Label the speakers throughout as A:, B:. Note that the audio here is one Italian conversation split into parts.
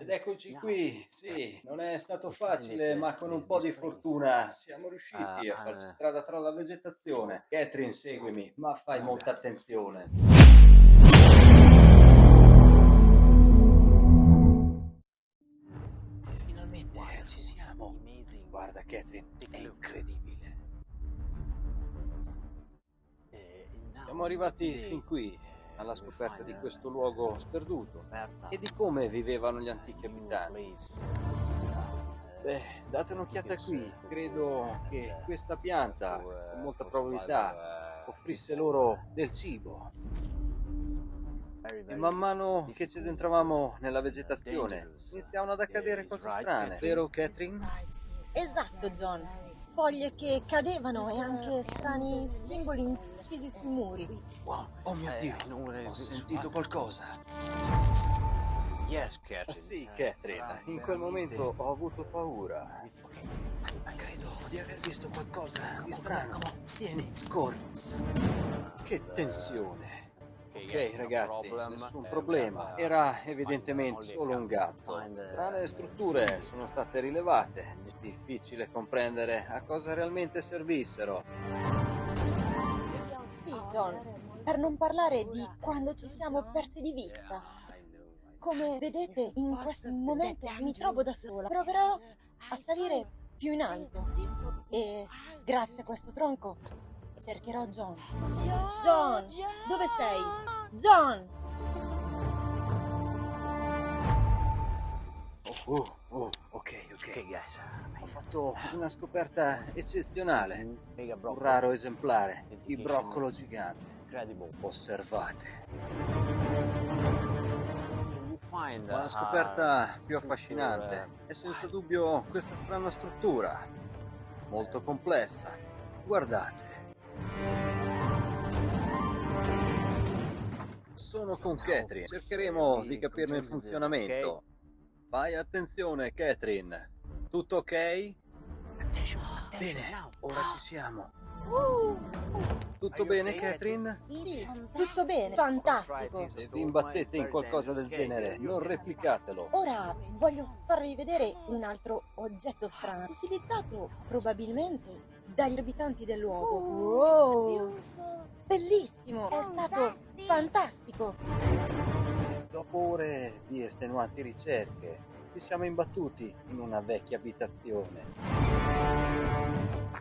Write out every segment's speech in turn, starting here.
A: Ed eccoci qui, sì, non è stato facile, ma con un po' di fortuna siamo riusciti a farci strada tra la vegetazione. Catherine, seguimi, ma fai molta attenzione. Finalmente ci siamo. Guarda Catherine, è incredibile. Siamo arrivati fin qui, alla scoperta di questo luogo sperduto e di come vivevano gli antichi abitanti. Beh, date un'occhiata qui, credo che questa pianta, con molta probabilità, offrisse loro del cibo. E man mano che ci adentravamo nella vegetazione, iniziavano ad accadere cose strane, vero Catherine?
B: Esatto, John. Foglie che cadevano e anche strani simboli incisi sui muri.
A: Wow, oh mio Dio, ho sentito qualcosa. Ah, sì, Catherine, in quel momento ho avuto paura. Credo di aver visto qualcosa di strano. Vieni, corri. Che tensione. Ok ragazzi, nessun problema. Era evidentemente solo un gatto. Strane strutture sono state rilevate. Difficile comprendere a cosa realmente servissero.
B: Sì, John, per non parlare di quando ci siamo persi di vista. Come vedete, in questo momento mi trovo da sola. Proverò a salire più in alto. E grazie a questo tronco cercherò John. John, dove sei? John!
A: Oh, oh, oh, ok, ok. Ho fatto una scoperta eccezionale. Un raro esemplare di broccolo gigante. Osservate. Ma la scoperta più affascinante è senza dubbio questa strana struttura, molto complessa. Guardate. Sono con Catherine, cercheremo di capirne il funzionamento. Fai attenzione, Catherine. Tutto ok? Bene, ora ci siamo. Tutto bene, Catherine?
B: Sì, tutto bene. Fantastico.
A: Se vi imbattete in qualcosa del genere, non replicatelo.
B: Ora voglio farvi vedere un altro oggetto strano, utilizzato probabilmente dagli abitanti del luogo. Wow! Bellissimo! È stato fantastico!
A: Dopo ore di estenuanti ricerche, ci siamo imbattuti in una vecchia abitazione.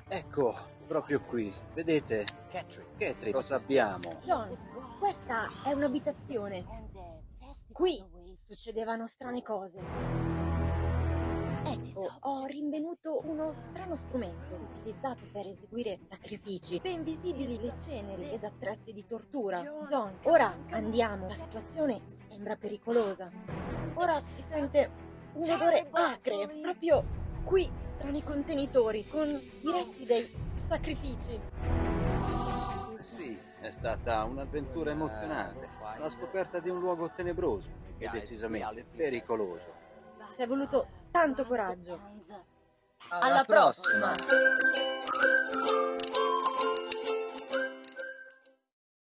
A: Ecco, proprio qui, vedete? Catherine, cosa abbiamo?
B: John, questa è un'abitazione. Qui succedevano strane cose. Ecco, ho rinvenuto uno strano strumento utilizzato per eseguire sacrifici, ben visibili le ceneri ed attrezzi di tortura. John, ora andiamo, la situazione sembra pericolosa. Ora si sente un odore acre, proprio qui, strani contenitori, con i resti dei sacrifici.
A: Sì, è stata un'avventura emozionante, la scoperta di un luogo tenebroso e decisamente pericoloso.
B: Ci è voluto tanto coraggio.
A: Alla, prossima.